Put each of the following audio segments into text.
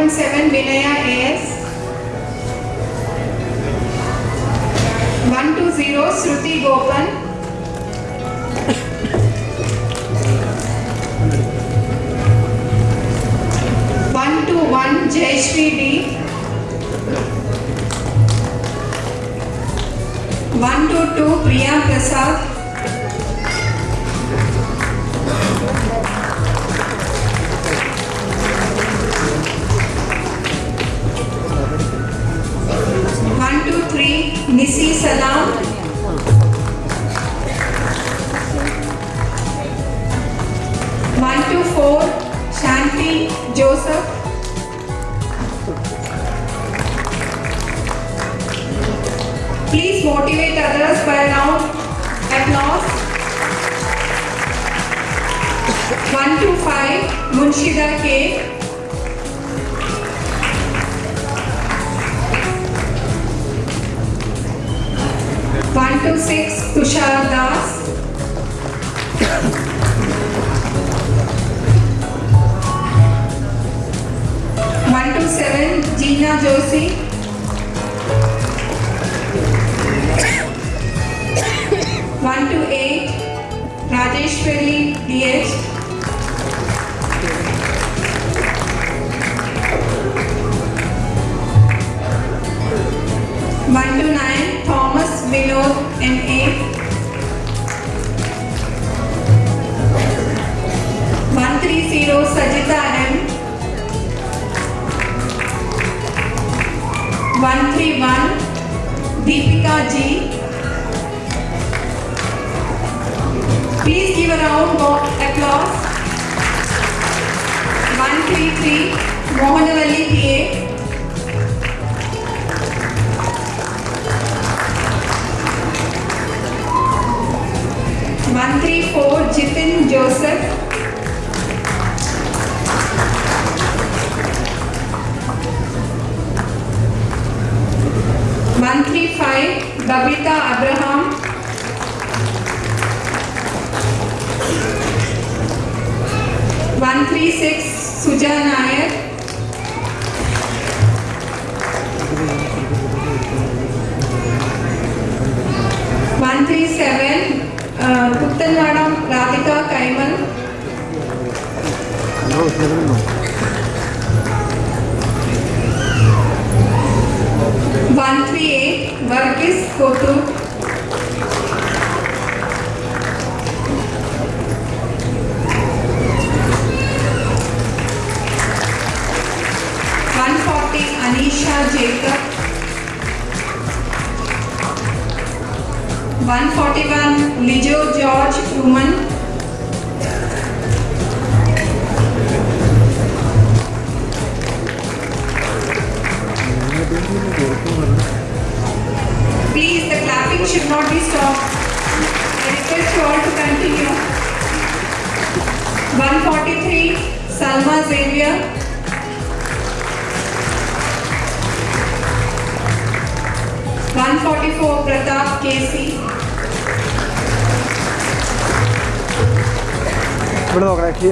1.7 Vinaya AS 120 Shruti Gopan 121 Jayashri D 122 Priya Prasad Nisi Salam. One two four Shanti Joseph. Please motivate others by round applause. One two five Munshida K. to 6, Tushar Das. One to seven, Gina Joshi. One to eight, Rajeshwari D.H. One to nine, Thomas Vinod and aim. One three zero Sajita M. One three one Deepika G. Please give a round of applause. One three three Mohanavali.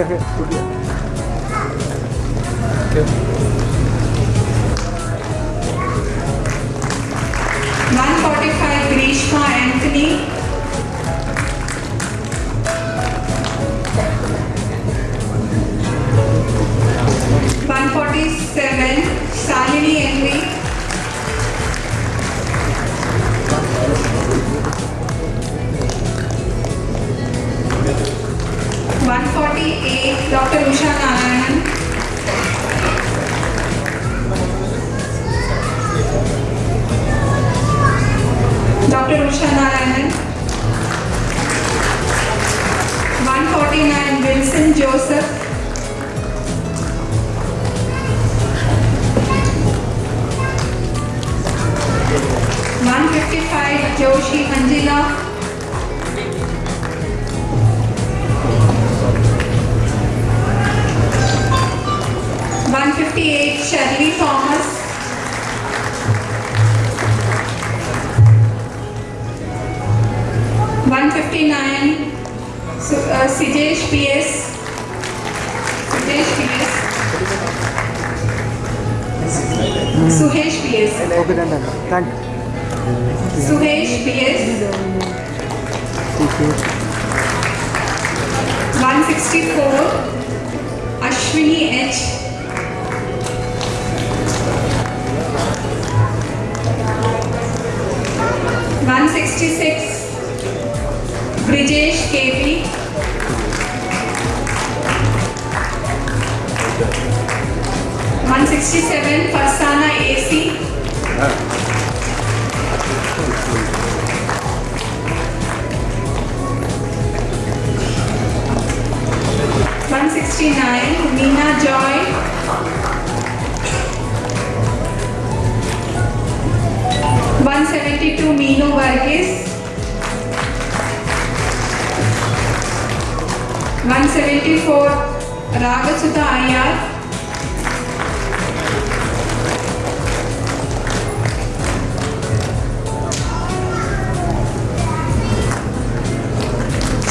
Gracias.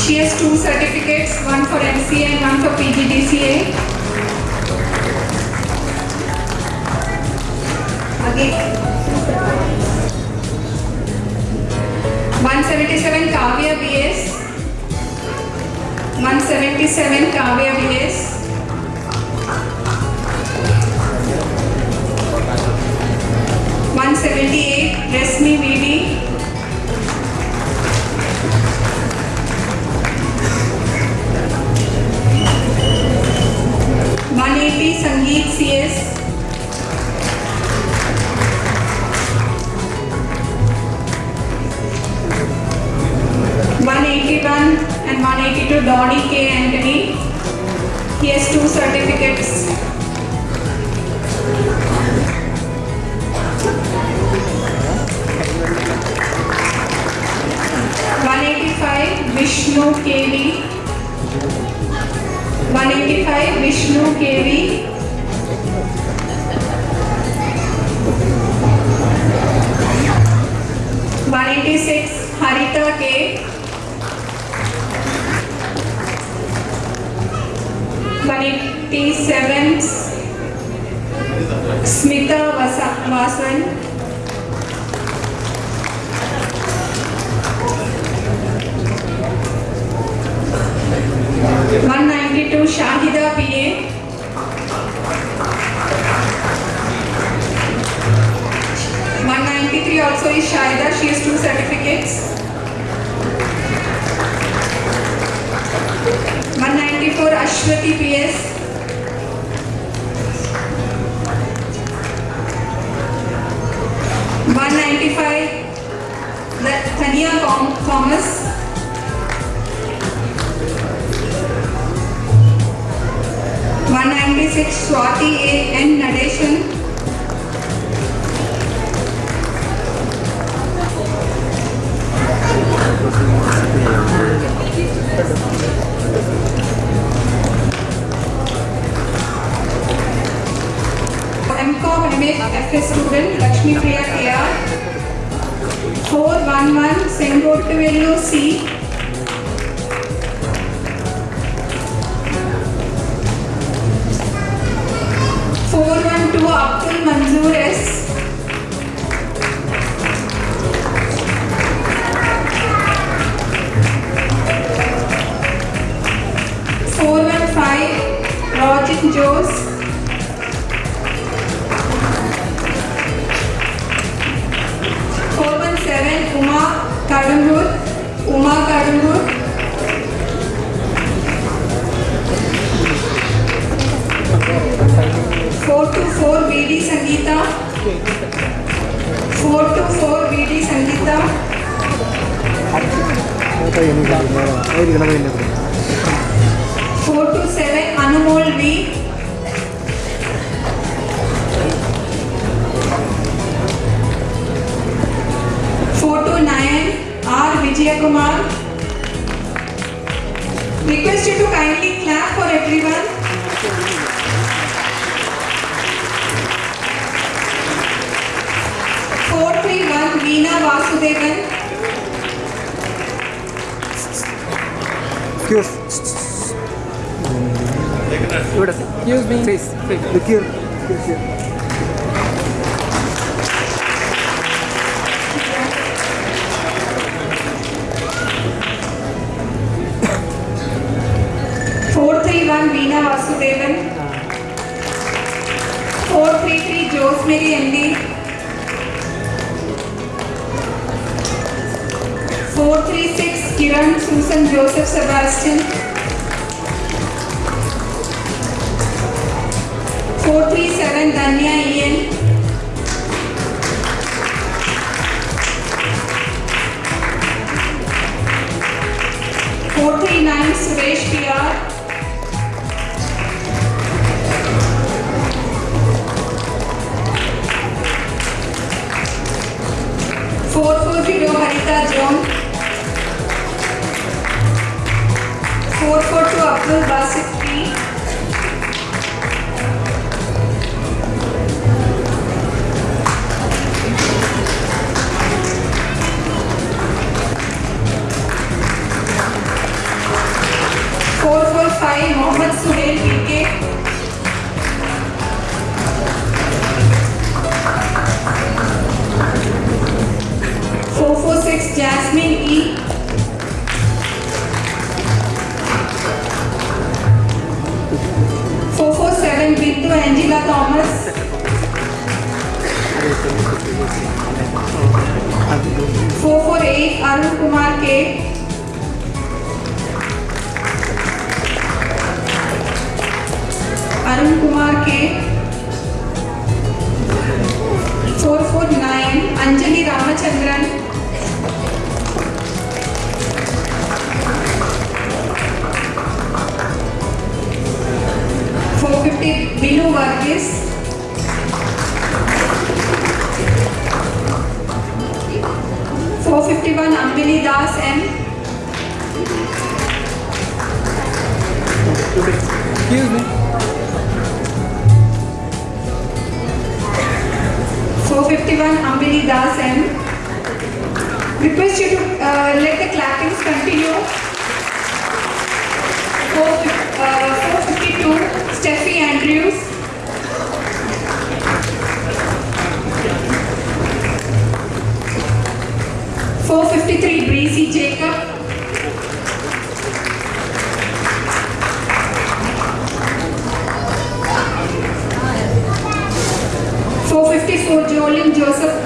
She has two certificates, one for MCA and one for PGDCA. Again. 177 Kavya BS. 177 Kavya BS. One seventy eight, Resmi VD 180 Sangeet CS One eighty one and one eighty two Donnie K Anthony. He has two certificates. One eighty five Vishnu K V. 185 Vishnu KV one eighty six Haritha K Smitha Vasan 192 Shahida PA. One ninety three also is Shahida. She has two certificates. One ninety four Ashwati PS. One ninety five Thania Thomas. 196 Swati A and Nadeshan. MCOM MA FA student Lakshmi Priya KR 411 Sengottu C Abdul मंजूर इस four one five Rojin जोश 424 BD Sangeetha. Okay. 427 Anumol V. 429 R Vijayakumar. Request you to kindly clap for everyone. Bekir. Bekir. Four three one Veena Vasudevan. Four three three Jose Mary MD. Four three six Kiran Susan Joseph Sebastian. 437 Danya EN. Four three nine Suresh PR. Four four zero Harita Jong. Four four two Abdul Basit four four Mohammed Suhail PK Jasmine E four four Angela Thomas four four eight Arun Kumar K Arun Kumar K 449 Anjali Ramachandran four fifty Binu Varghese four fifty one Ambili Das M Excuse me. 51 Ambili Das M. Request you to uh, let the clappings continue. 452 uh, Steffi Andrews. 453 Breezy J. soldier Olin Joseph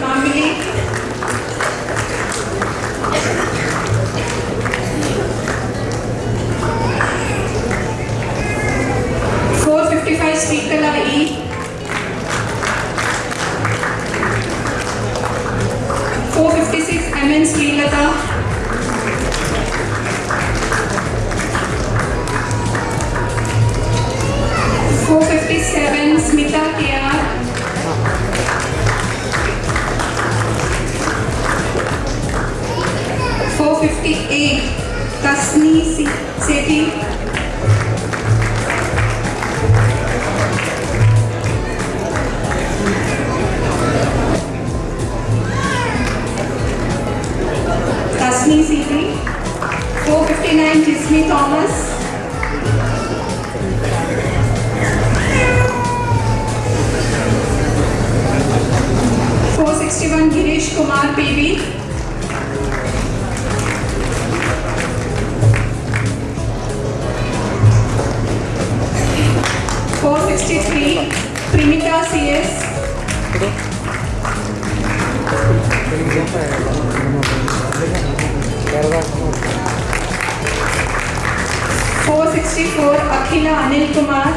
four Akhila Anil Kumar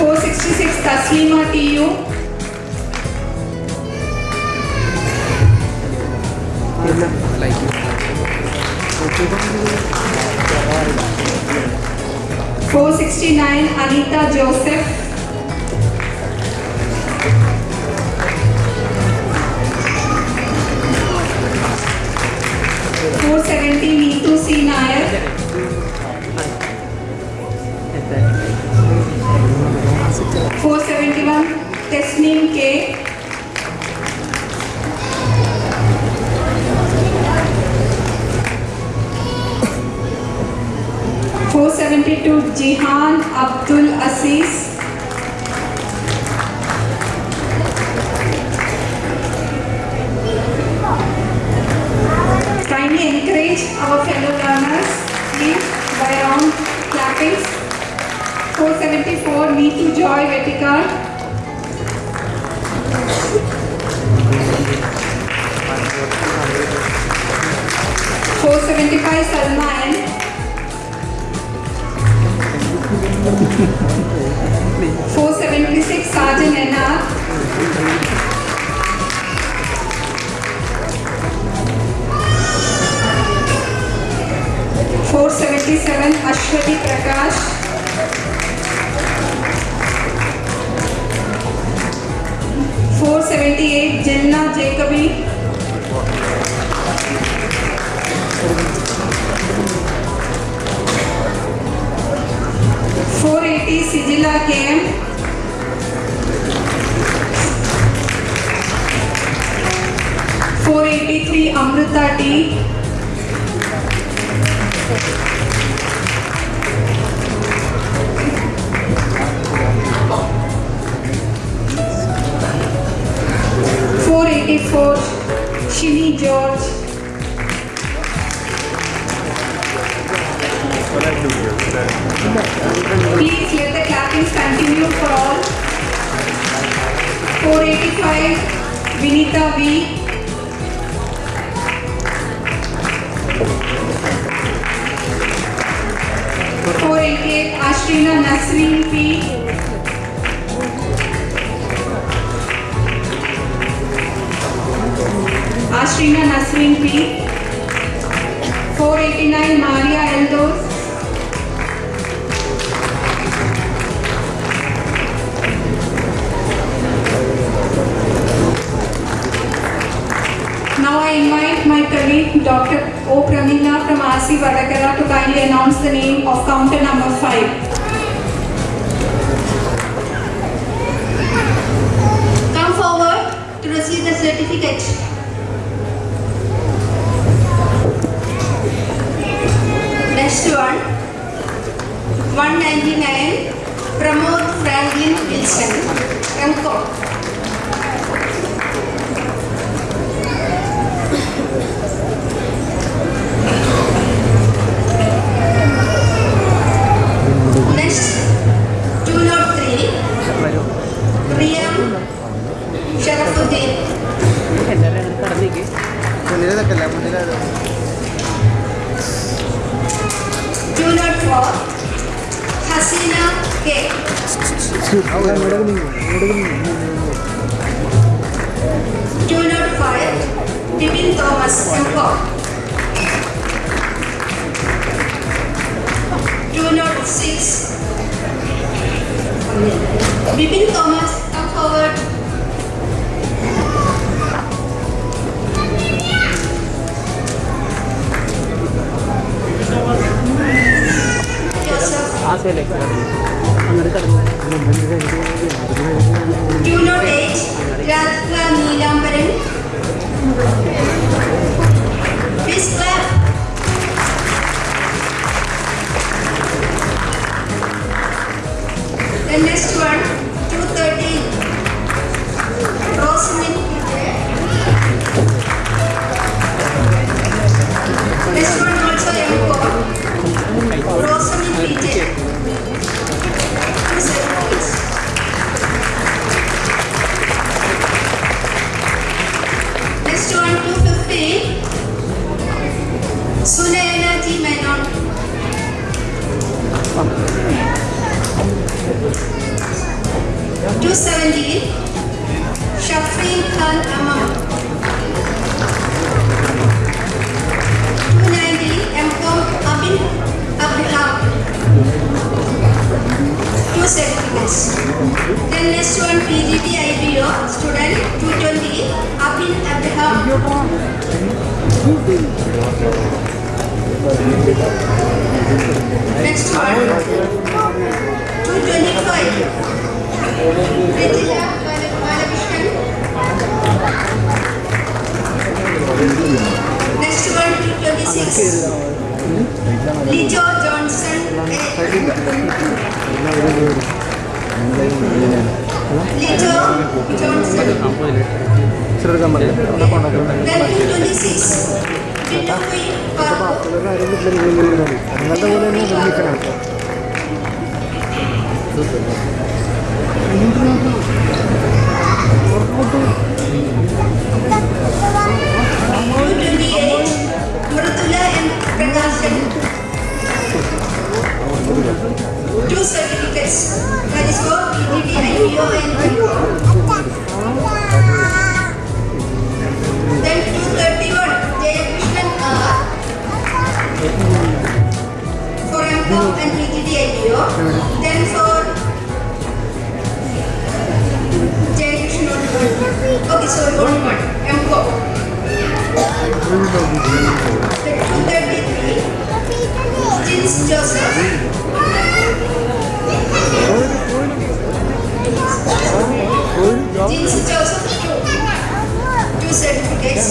four sixty six Taslima T U four sixty nine Anita Joseph 470 Neetu C Nair four seventy one Tasneem K four seventy two Jihan Abdul Aziz Joy Vetikar. Four seventy five Salman. Four seventy six Sergeant Enna. Four seventy seven Ashwati Prakash. 478 Jinna Jacobi four eighty Sijila K M four eighty three Amrutha T effort, Shimi George. Please let the clapping continue for all. 485, Vinita V. Four eighty-eight, Ashrina Nasreen P. Ashrina Nasreen P. 489 Maria Eldos. Now I invite my colleague Dr. O. Pramila from RC Vadakara to kindly announce the name of counter number 5. Come forward to receive the certificate. Next one, 199, Pramod Franklin Wilson, Angkor. Next, 203, Priyam Sharafuddin. Two not not six, Bipin Thomas, come forward. Joseph. Ah, വീട്ടിൽ നിങ്ങളുടെ പോലെ തന്നെ നിർമ്മിക്കണം U28 Murtula and Prakashan. Two certificates. That is for PTT, IPO and IPO. Then 231 Jayakrishnan R. Gorengpok and Hegidiedio, then for Okay, so one more. MCO. 233. Jins Joseph. Jins Joseph. Two certificates.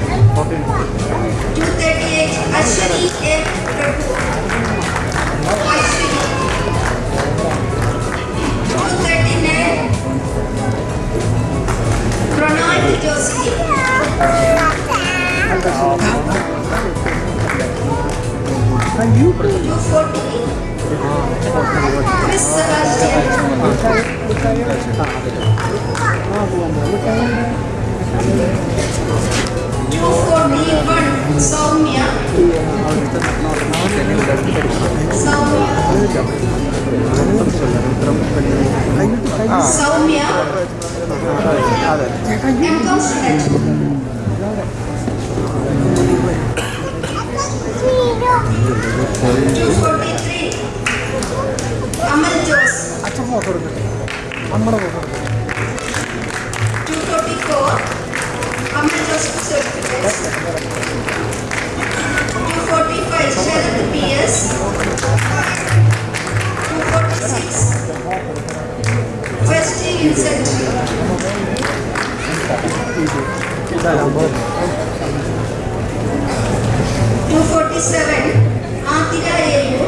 238 Ashwini M Prabhu Ashwini 239 Pranoy Joshi Thank you, Miss Sebastian. U for B1 Soumya Soumya അച്ഛൻ photo എടുക്കട്ടെ നമ്മുടെ photo എടുക്കട്ടെ 245 Sharath PS 246 Westing Infantry 247 Antira AU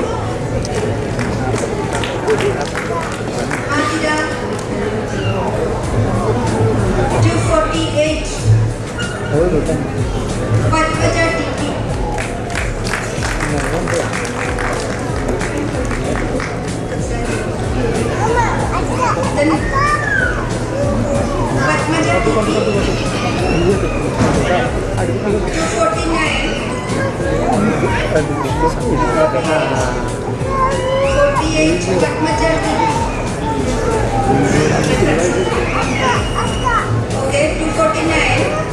Antira 248 और बेटा Pankaja TT Padmaja TT 49 48 Padmaja TT Okay, 249.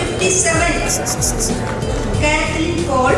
57. Kathleen Paul.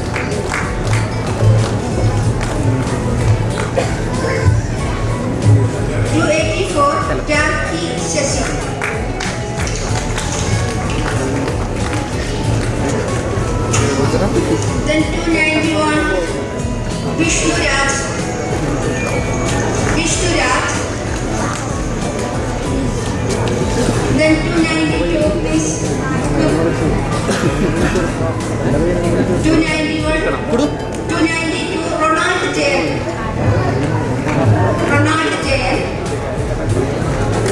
You ready for की session Then 291 Vishnu Raj Vishnu Raj Then 292 please 291 292 Ronald Jain Ronald Jain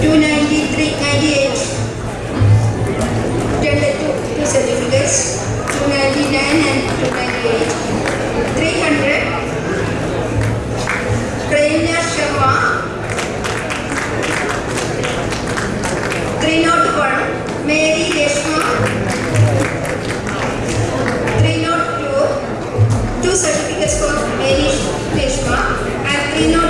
293 98 299 and 298 300 Prenya Sharma 301 Mary Reshma 302 two certificates for Mary Reshma and 301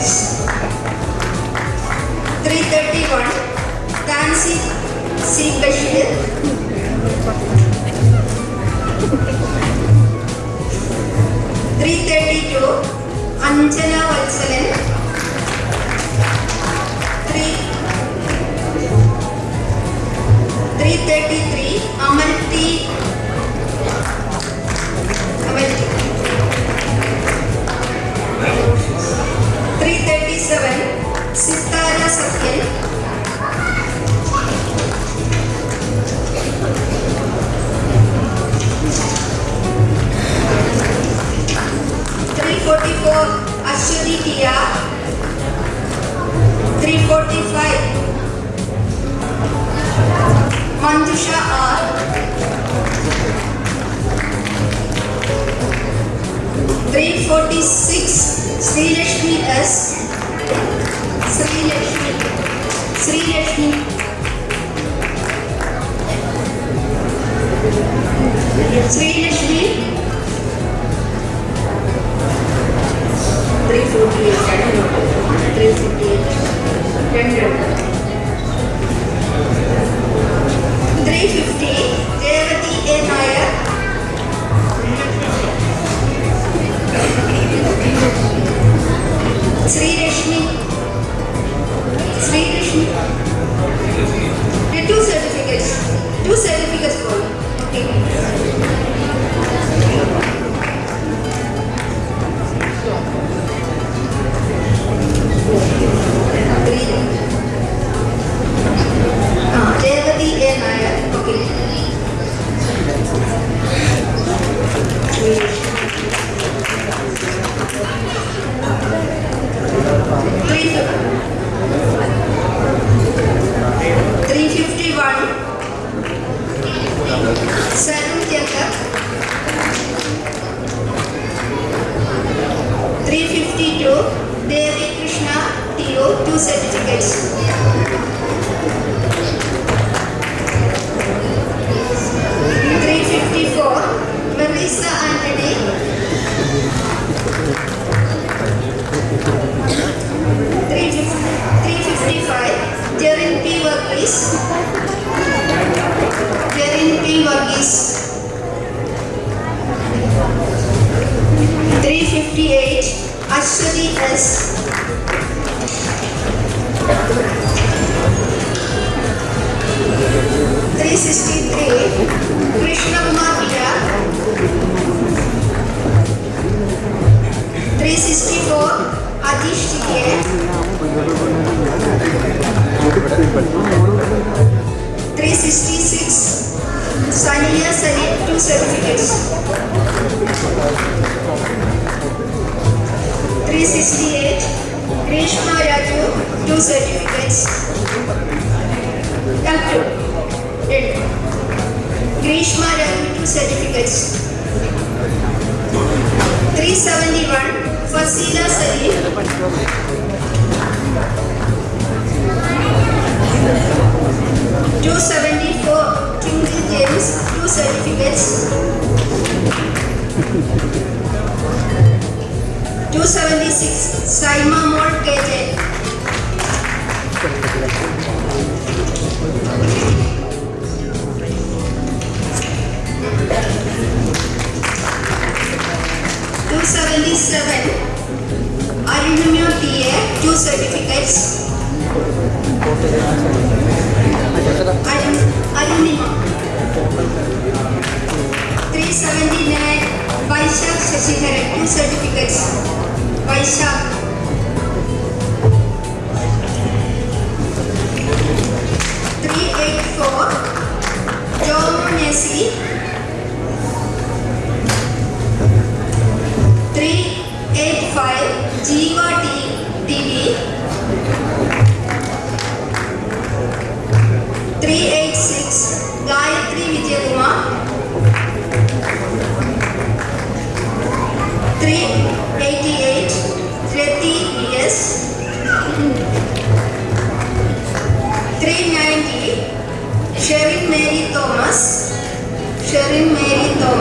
Christ. 277 aluminum PA 2 certificates aluminum 379 Vaishak Shashidharan 2 certificates Vaishak Joe Messi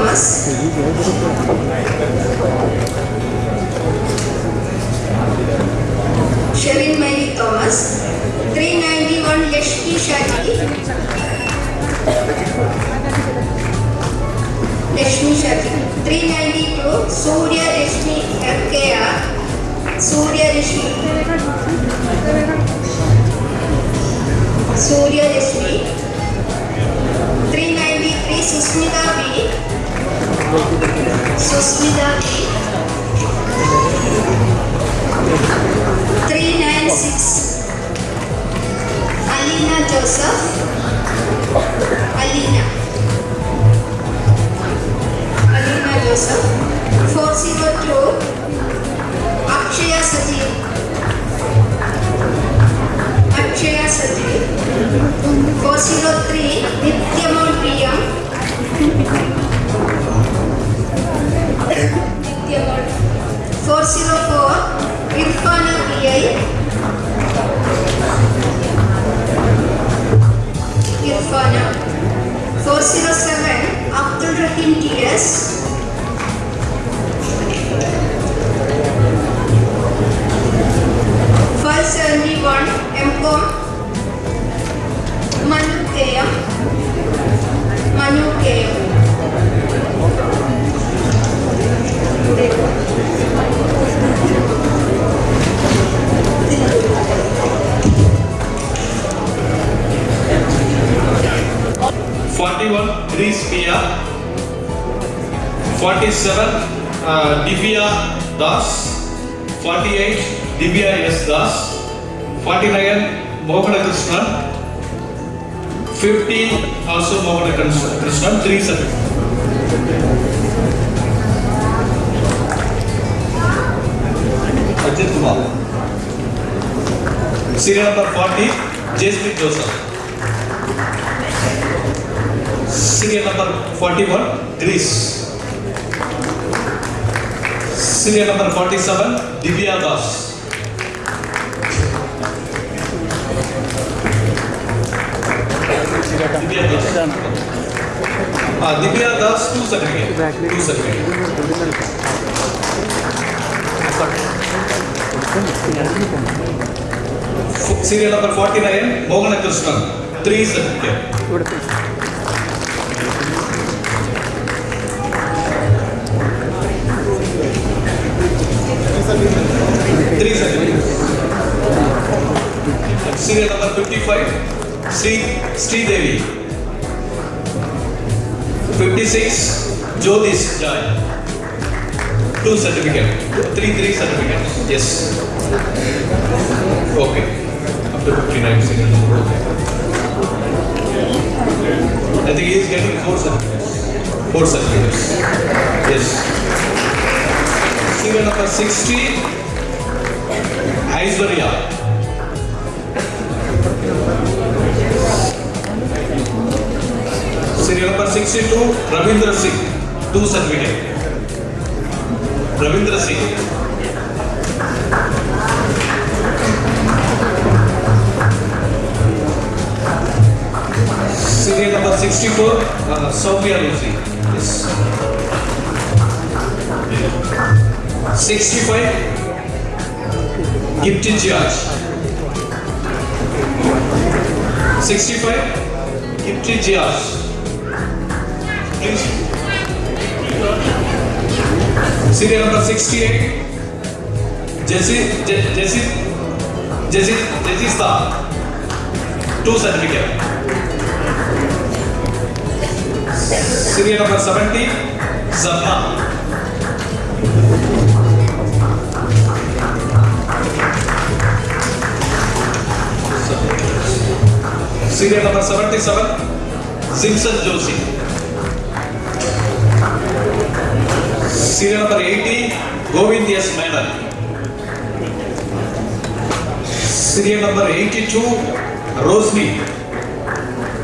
ますシェリン・メリー・トーマス391レシピシャキレシピシャキ 392सूर्य Rashmi अक्केया Surya Rashmi Surya Rashmi 393 Susmitha B Susmitha three nine six Alina Joseph Alina Alina Joseph four zero two Akshay Saji Akshay Saji four zero three 407 Abdul Rahim TS Thank you. 41 3 Pia 47 uh, Divya Das 48 Divya S Das 49 Mohammed Krishnan 50 also Mohammed Krishnan 3 seconds Serial number 40, Jasmine Joseph. Senior number 41, Greece. Senior number 47, Divya Das. Divya Das. Ah, Divya Das, two seconds. Two seconds. Serial number 49, Mogana Krishnan, three seconds. 56 Jyotish Joy. Two certificates, three three certificates. Yes. Okay. After 59 seconds. I think he is getting four certificates. Four certificates. Yes. Singer number 60, Aishwarya. Serial number sixty two Ravinder Singh two सर्विडे Ravinder Singh serial number 64 Soumya Lucy 65 sixty five 65 Gifty George serial number eight Jaisy Jaisy Jaisy Jaisy था two certificate serial number seventy Jafa serial number seventy seven Simson Joshi serial number 80, Govind S. Menon. Serial number 82, Rosni.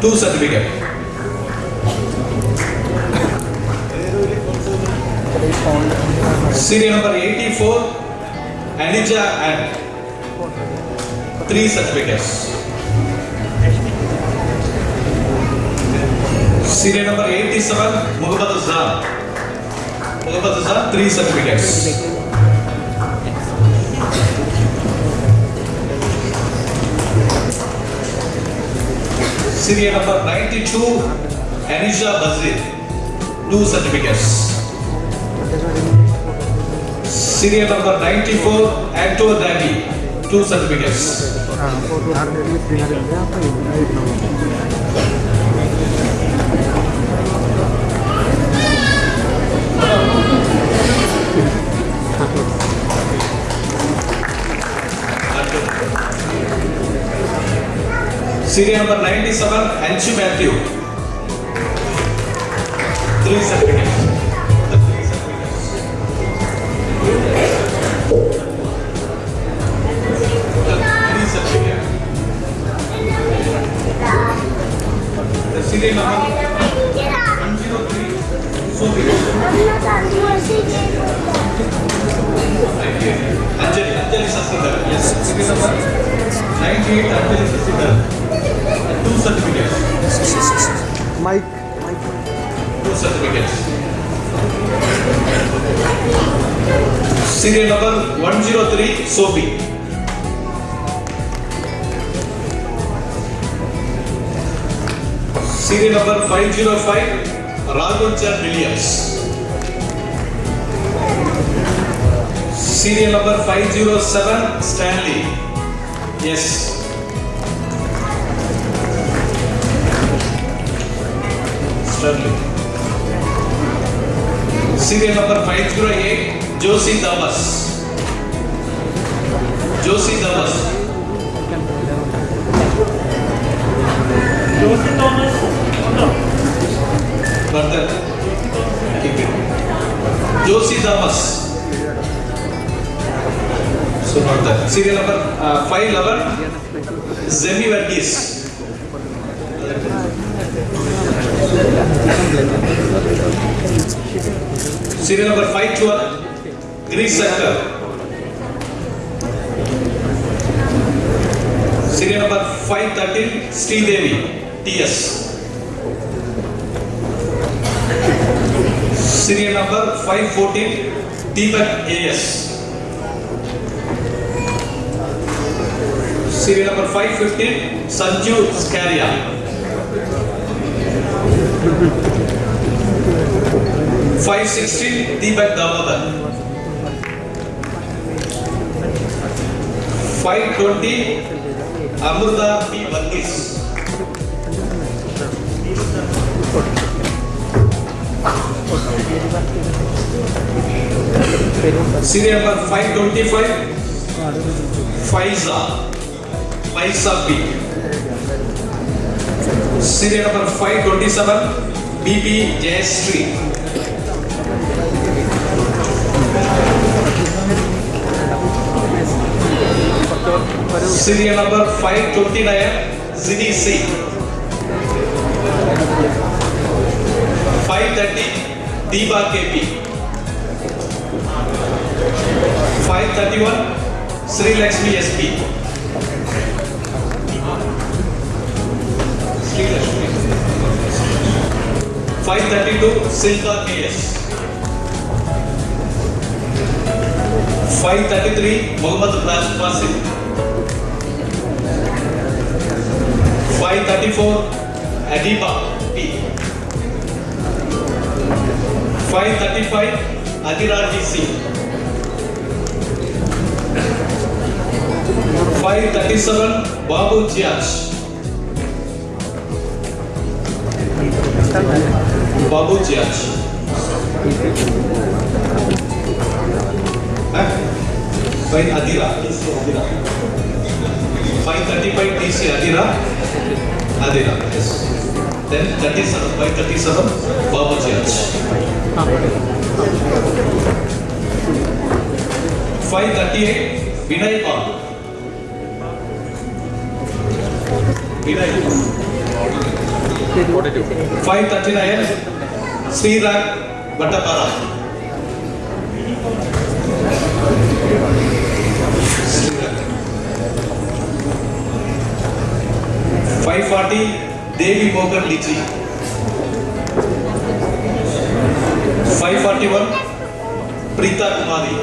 Two certificate. Serial number 84, Anija and three certificates. Serial number 87, Muhammad Azhar. Serial number 92, Anisha Bazir, two certificates. Serial number 94, Anto Dabi, two certificates. Serial number 97, Henshi Matthew. Three certificates. The serial number 103. So Anjali, Anjali Sastadar. Yes, serial number 98 Anjali Sastadar. certificates. Mike. Mike. Two certificates. Serial number 103 Sophie. Serial number 505 Raghunchan Williams. Serial number 507 Stanley. Yes. Serial number five zero eight Joshi Dabas Joshi Dabas Joshi Dabas सुनो serial number five eleven Jamie Varghese serial number five twelve Greece circle serial number five thirteen Sreedevi TS serial number five fourteen Deepak AS serial number five fifteen Sanju Scaria 560 Deepak Damodar. 520 Amrita P. Bandis. serial number 525 Faiza Faiza B serial number 527 BB Jayasree serial number 529 ZDC 530 Diba KP 531 Sri Lakshmi SP Sri Lakshmi 532 Silka KS 533 Muhammad Rasul Basim Y34 Adiba P. 535 Adiraji C. 537 Babu Jiash. Babu Jiash. Eh? Baik Adira. Adira. 530 by TC Adira. Adira, yes. Then 37 by 37 Baba Church. 538 Vinay Park. Vinay Park. 539 Sri Ram Bhattapara. 540 Devi बोकर लीची 541 Preetha Kumari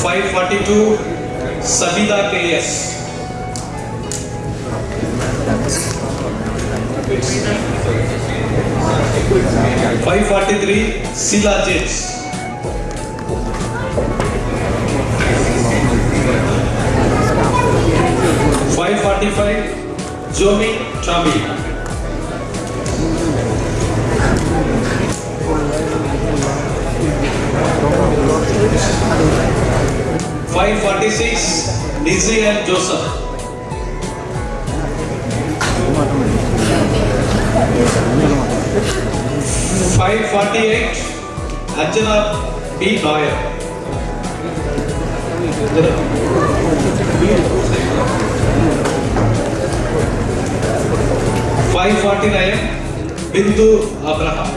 542 Sabitha K S five forty three सिला जेट्स 545 Jomi Chami. Five forty six, Dizzy and Joseph. Five forty eight, Ajana B Nair. 549 Bindu Abraham.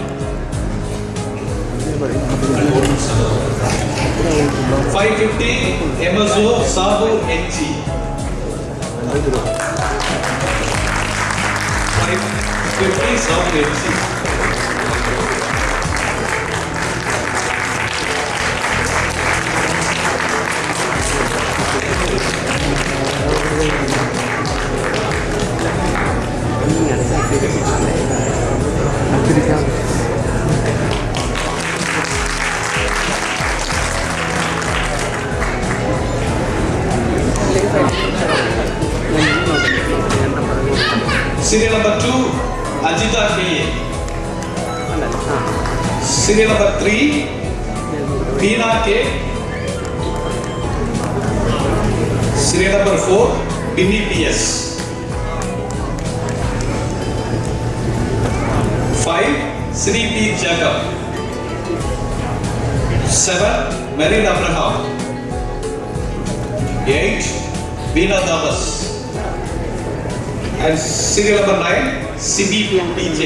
Five fifty MSO Sabu NG. Five fifty Sabu NG. Serial number 2, Ajita K. Serial number 3, Dina K. Serial number 4, Bini P.S. Sri P. Jacob. 7. Marin Abraham. 8. Veena Damas. And serial number 9, CBPJ.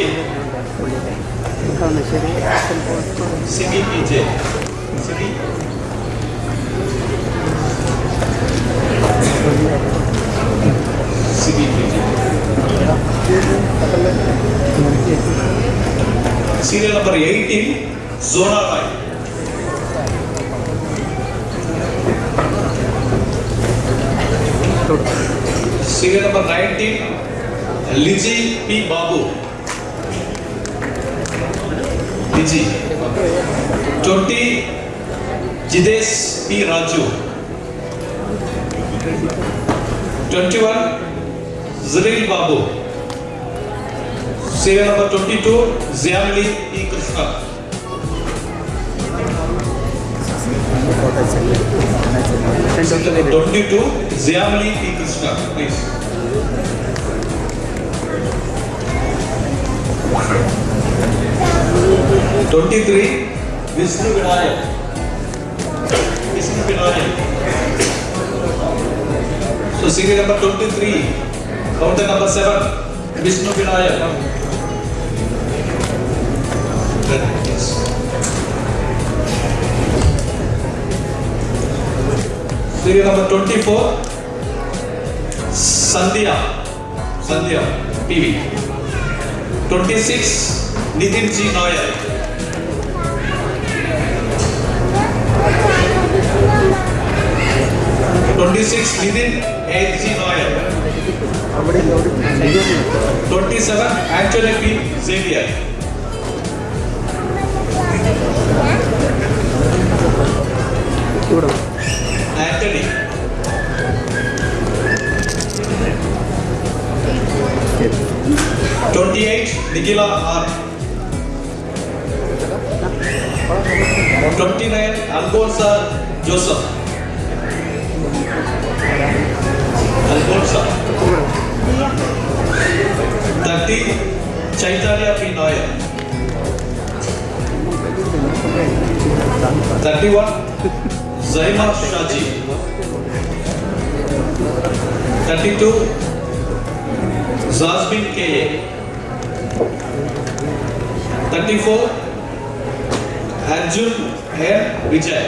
CBPJ. Serial number 18 Jona Rai serial number 19 Liji P Babu Liji 20 Jidesh P Raju 21 Jareel Babu serial number 22 Shyamili E Krishna serial number 22 E Krishna please twenty three Vishnu Vinayak Vishnu Vinayak serial number twenty three counter number seven Vishnu Vinayak serial number 24, Sandhya, Sandhya, PV. 26, Nitin G. Nair. Twenty-six Nitin H. G. Nair. Twenty-seven Anthony P. Xavier. చూడండి 28 Nikila R 29 Alfonso Joseph Alfonso 30 Chaitanya P. Noya 31 Zaima Shaji 32 Zazbin K. Thirty four Arjun है Vijay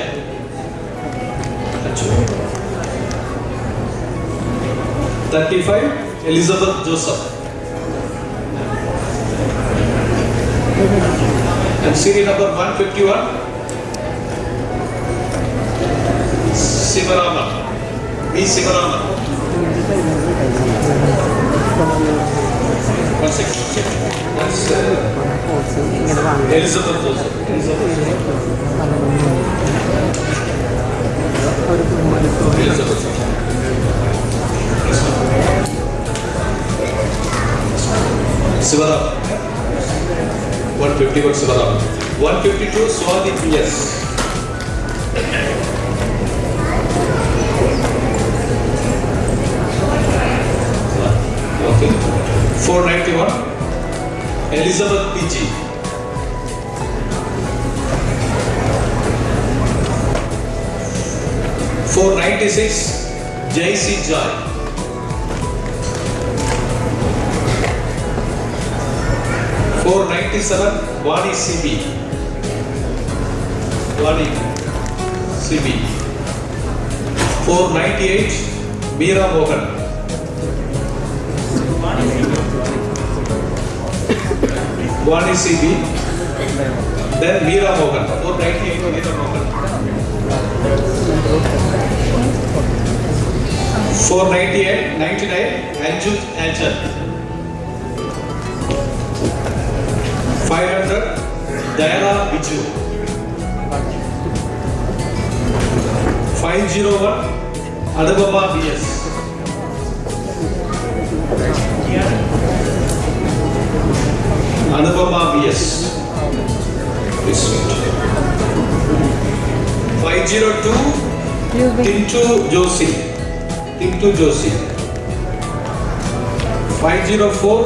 Arjun thirty five Elizabeth Joseph and serial number 151 Sivarama B Sivarama One second. That's uh, Elizabeth also. Elizabeth. Elizabeth. Sivaram. 151 Sivaram. 152 Swadhi P.S. 491 Elizabeth PG Four ninety six, Jai C. Joy. Four ninety seven, Vani C. B. Vani C. B. Four ninety eight, Meera Mohan. Guwahati C B then Meera Mohan वो right hand Meera Mohan 498 99 Anju Anchal 500 Dayana Biju 501 Adababa BS Anupama S five zero two Tintu Joshi Tintu Joshi five zero four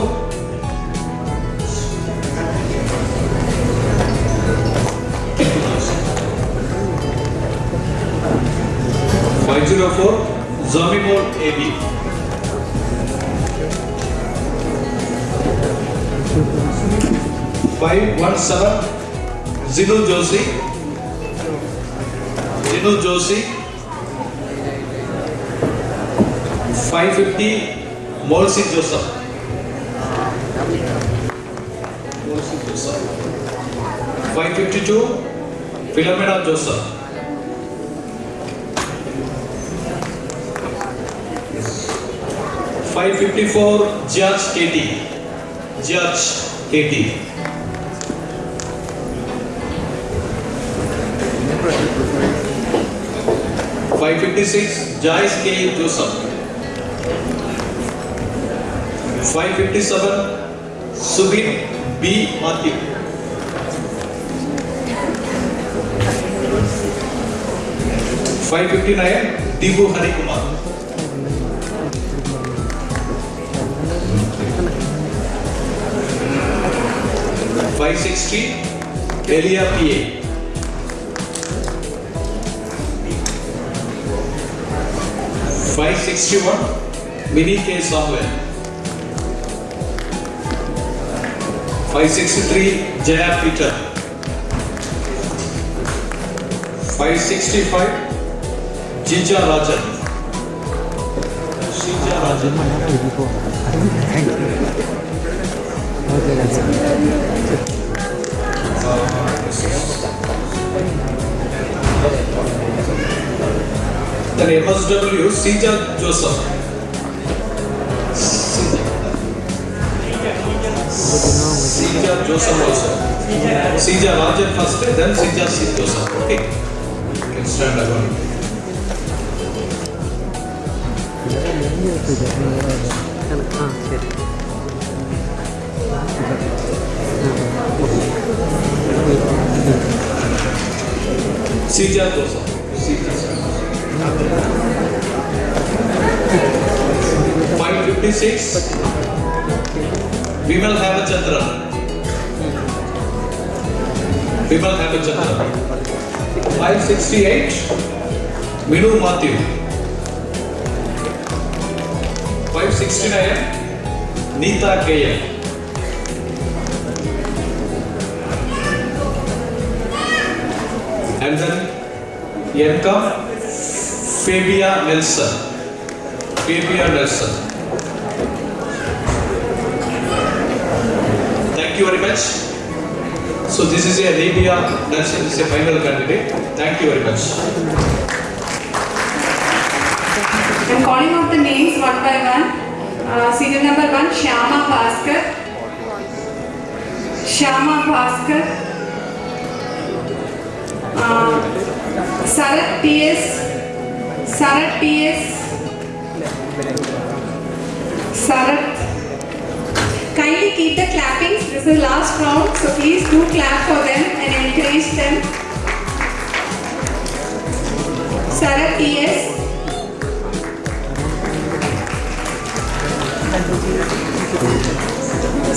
five zero four Jomimon A B five one seven Jinu Joshi Jinu Joshi five fifty Molsy Joseph Molsy Joseph five fifty two Philomena Joseph five fifty four जज K T जज K T 556 के जो सब 557 Subin B मातिब 559 Dibu Hari Kumar 560 Elia PA by 61 mini K Samuel 563 Jaya Peter 565 Jija Rajan Jija Rajan MSW Sija Joseph. Sija Joseph also. Sija Rajan first, then Sija Joseph. Okay. You can stand alone. Ah, சரி Seeja dosa 556 we will have a chandra we will have a chatra 568 Minu Matthew 569 Nita Kaya and then Yenka Fabia Nelson. Fabia Nelson. Thank you very much. So this is a Arabia that's is a final candidate. Thank you very much. I'm calling out the names one by one. Uh, serial number one, Shama Bhaskar. Shama Bhaskar. Uh, Sarat T S. Sarat PS. Sarat. Kindly keep the clappings. This is the last round, so please do clap for them and encourage them. Sarat PS.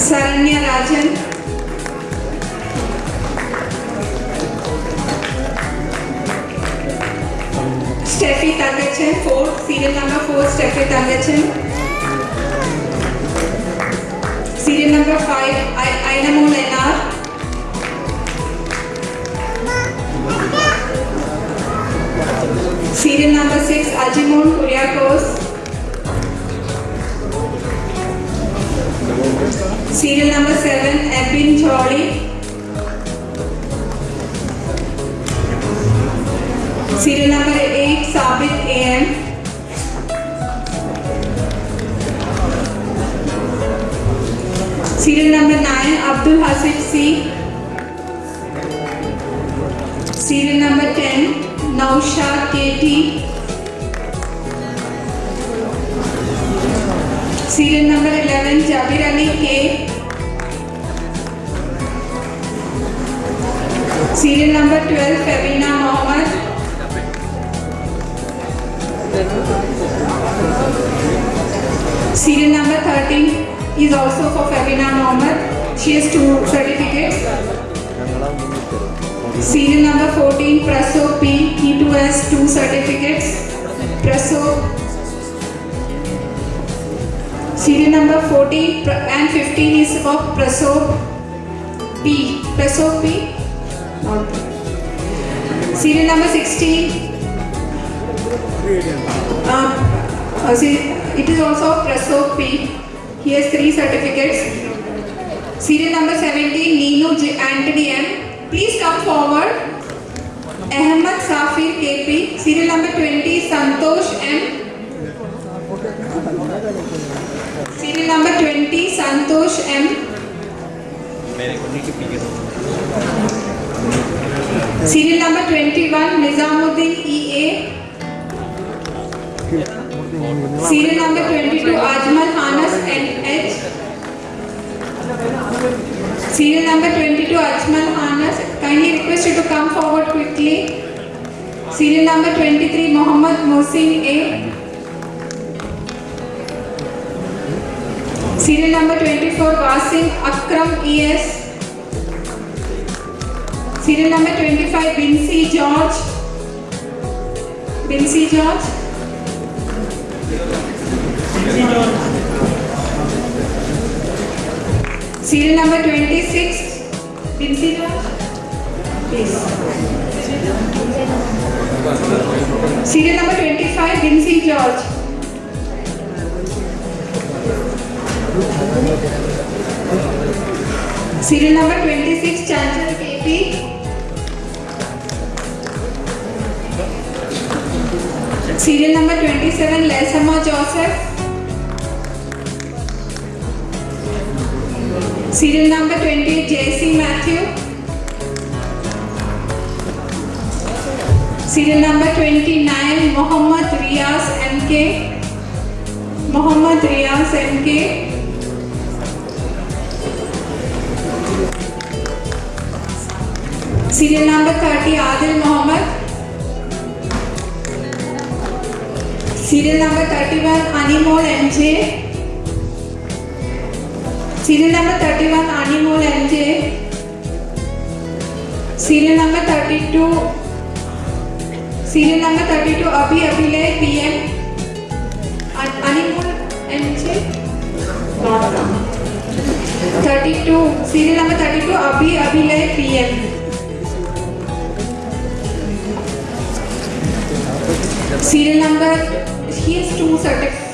Saranya Rajan. Steffi તાંગે છે four serial number four Steffi તાંગે છે serial number five આઈનમો લેનાર serial number six Ajimon Kuriakose serial number seven એપિન choli table number nine Abdul Hasif C serial number ten Nousha K T serial number eleven Jabir Ali K serial number twelve Febina Mohammed serial number thirteen is also for Fevina Mohammed. She has two certificates. Serial number 14, Praso P. He too has two certificates. Praso Serial number 14 and 15 is of Praso P. Praso P. Serial number 16. Uh, uh it is also Praso P. Here's three certificates. Serial number 17, Nino J. Anthony M. Please come forward. Ahmed Safir KP. Serial number 20, Santosh M. Serial number 20, Santosh M. Serial number 21, Nizamuddin EA. Serial number 22 Ajmal Hanas and H serial number 22 Ajmal Anas kindly requested to come forward quickly serial number 23 Mohammad Mohsin A serial number 24 Wasim Akram ES serial number 25 Binsi George Binsi George Serial number 26, Pinsi George, please. Serial number 25, Vinci George. Serial number 26, Chanchal KP. Serial number twenty seven Lesma Joseph serial number 28 Jessy Mathew serial number 29 Mohammed Riyas MK Mohammed Riyas MK serial number 30 Adil Mohammed serial number 31 animal mj serial number 31 animal mj serial number 32 serial number 32 abhi abhilay pm animal mj not come 32 serial number 32 abhi abhilay pm serial number CS2 certificate.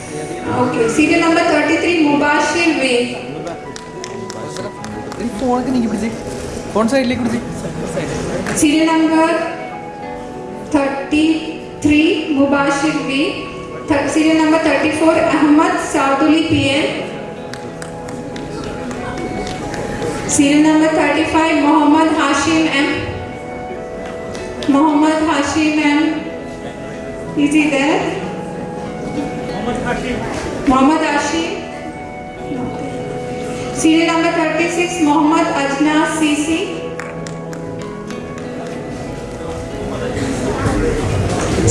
Okay, serial number 33 Mubashir Way. Phone के नहीं busy कौन सा इडली कुछ serial number 33 Mubashir V serial number 34 Ahmed Saduli PM serial number 35 Mohammed Hashim M Mohammed Hashim M is इधर Mohammed Ashi serial number thirty six Mohammed Ajna CC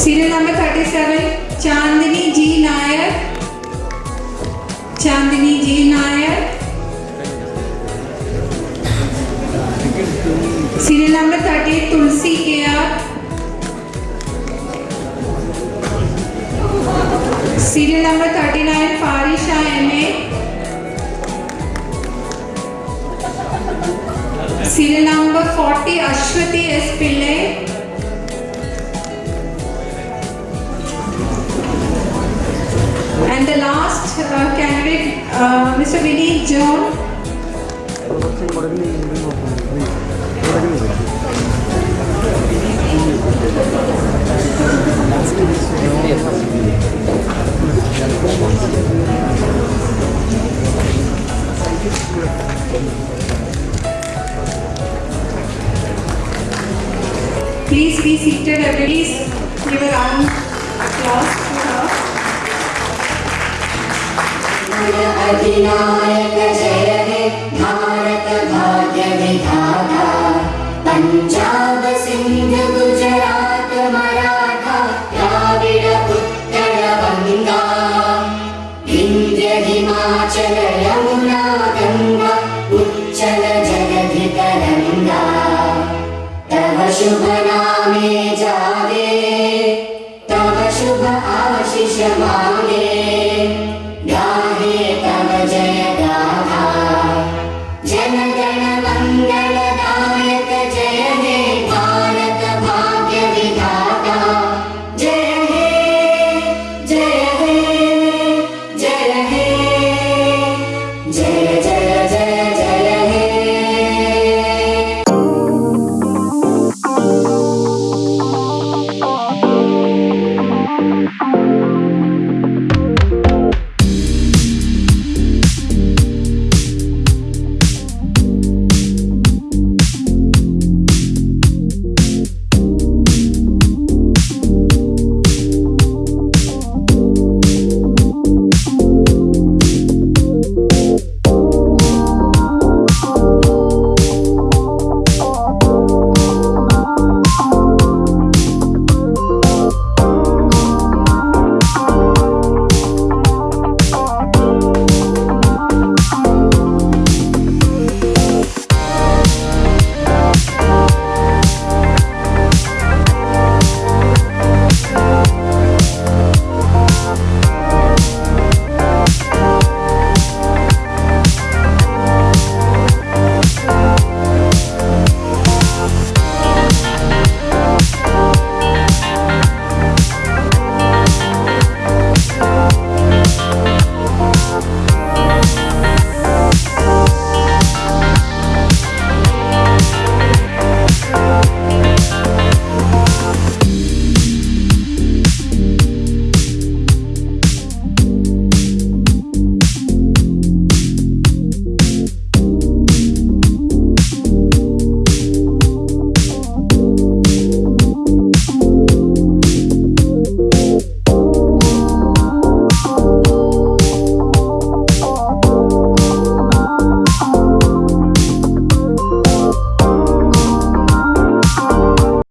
serial number thirty seven Chandni G Nair Chandni G Nair serial number 38 Tulasi K R serial number thirty nine Farisha M A serial number forty Ashwathi S Pillai and the last candidate mister Vineeth John Please be seated, everyone. Please give a round applause to her.